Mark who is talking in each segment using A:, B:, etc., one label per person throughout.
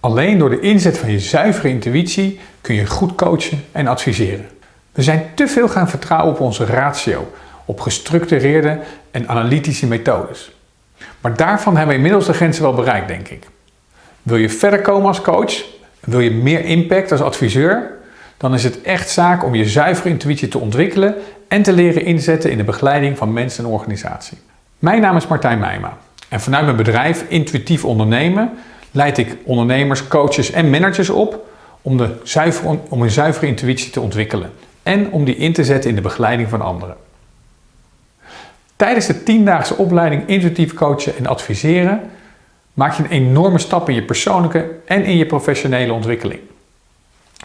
A: Alleen door de inzet van je zuivere intuïtie kun je goed coachen en adviseren. We zijn te veel gaan vertrouwen op onze ratio, op gestructureerde en analytische methodes. Maar daarvan hebben we inmiddels de grenzen wel bereikt, denk ik. Wil je verder komen als coach? Wil je meer impact als adviseur? Dan is het echt zaak om je zuivere intuïtie te ontwikkelen en te leren inzetten in de begeleiding van mensen en organisatie. Mijn naam is Martijn Meijma en vanuit mijn bedrijf Intuïtief Ondernemen leid ik ondernemers, coaches en managers op om, de zuivere, om een zuivere intuïtie te ontwikkelen en om die in te zetten in de begeleiding van anderen. Tijdens de tiendaagse opleiding Intuïtief Coachen en Adviseren maak je een enorme stap in je persoonlijke en in je professionele ontwikkeling.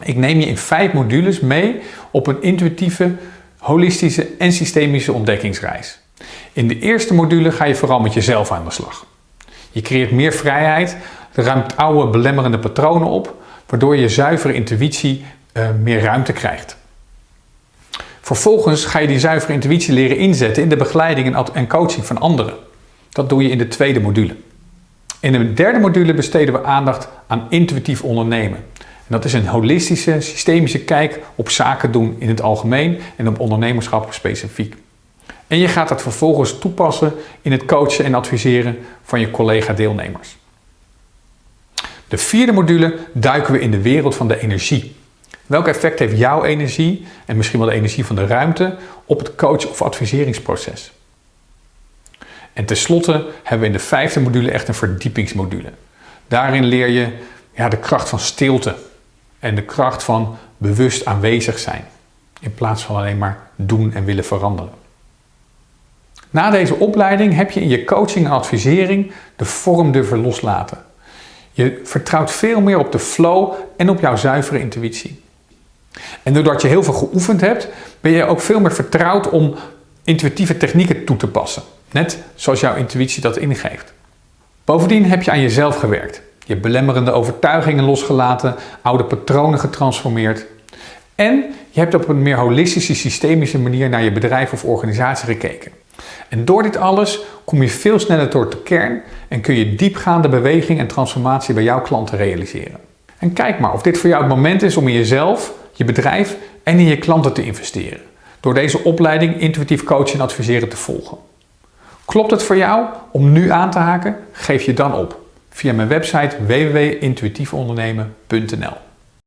A: Ik neem je in vijf modules mee op een intuïtieve, holistische en systemische ontdekkingsreis. In de eerste module ga je vooral met jezelf aan de slag. Je creëert meer vrijheid, ruimt oude belemmerende patronen op, waardoor je zuivere intuïtie uh, meer ruimte krijgt. Vervolgens ga je die zuivere intuïtie leren inzetten in de begeleiding en coaching van anderen. Dat doe je in de tweede module. In de derde module besteden we aandacht aan intuïtief ondernemen. En dat is een holistische, systemische kijk op zaken doen in het algemeen en op ondernemerschap specifiek. En je gaat dat vervolgens toepassen in het coachen en adviseren van je collega-deelnemers. De vierde module duiken we in de wereld van de energie. Welk effect heeft jouw energie en misschien wel de energie van de ruimte op het coach- of adviseringsproces? En tenslotte hebben we in de vijfde module echt een verdiepingsmodule. Daarin leer je ja, de kracht van stilte en de kracht van bewust aanwezig zijn. In plaats van alleen maar doen en willen veranderen. Na deze opleiding heb je in je coaching en advisering de vorm durven loslaten. Je vertrouwt veel meer op de flow en op jouw zuivere intuïtie. En doordat je heel veel geoefend hebt, ben je ook veel meer vertrouwd om intuïtieve technieken toe te passen. Net zoals jouw intuïtie dat ingeeft. Bovendien heb je aan jezelf gewerkt. Je belemmerende overtuigingen losgelaten, oude patronen getransformeerd. En je hebt op een meer holistische, systemische manier naar je bedrijf of organisatie gekeken. En door dit alles kom je veel sneller tot de kern en kun je diepgaande beweging en transformatie bij jouw klanten realiseren. En kijk maar of dit voor jou het moment is om in jezelf, je bedrijf en in je klanten te investeren. Door deze opleiding intuïtief coachen en adviseren te volgen. Klopt het voor jou om nu aan te haken? Geef je dan op via mijn website www.intuïtiefondernemen.nl